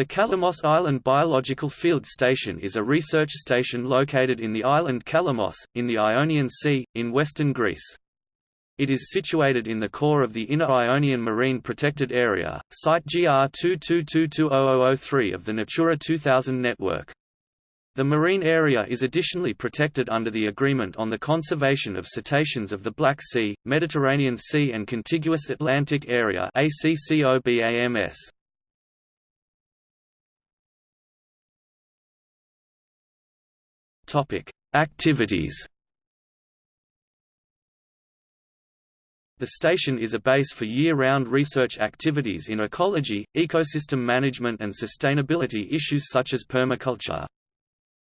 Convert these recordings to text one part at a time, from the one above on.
The Kalamos Island Biological Field Station is a research station located in the island Kalamos, in the Ionian Sea, in western Greece. It is situated in the core of the Inner Ionian Marine Protected Area, Site GR 22220003 of the Natura 2000 network. The marine area is additionally protected under the Agreement on the Conservation of Cetaceans of the Black Sea, Mediterranean Sea and Contiguous Atlantic Area ACCOBAMS. Topic: Activities. The station is a base for year-round research activities in ecology, ecosystem management and sustainability issues such as permaculture.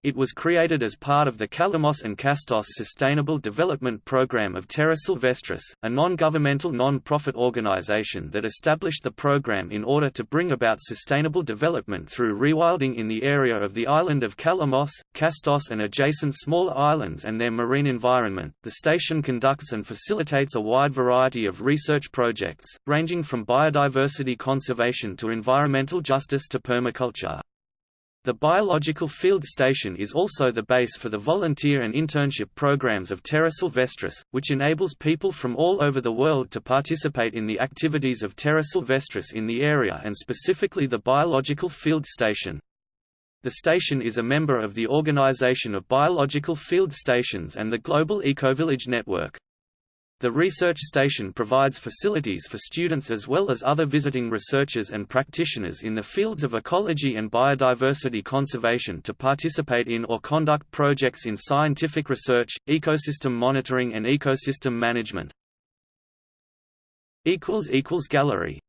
It was created as part of the Kalamos and Kastos Sustainable Development Program of Terra Silvestris, a non-governmental non-profit organization that established the program in order to bring about sustainable development through rewilding in the area of the island of Kalamos, Kastos and adjacent smaller islands and their marine environment. The station conducts and facilitates a wide variety of research projects, ranging from biodiversity conservation to environmental justice to permaculture. The Biological Field Station is also the base for the volunteer and internship programs of Terra Silvestris, which enables people from all over the world to participate in the activities of Terra Silvestris in the area and specifically the Biological Field Station. The station is a member of the Organization of Biological Field Stations and the Global Ecovillage Network. The research station provides facilities for students as well as other visiting researchers and practitioners in the fields of ecology and biodiversity conservation to participate in or conduct projects in scientific research, ecosystem monitoring and ecosystem management. Gallery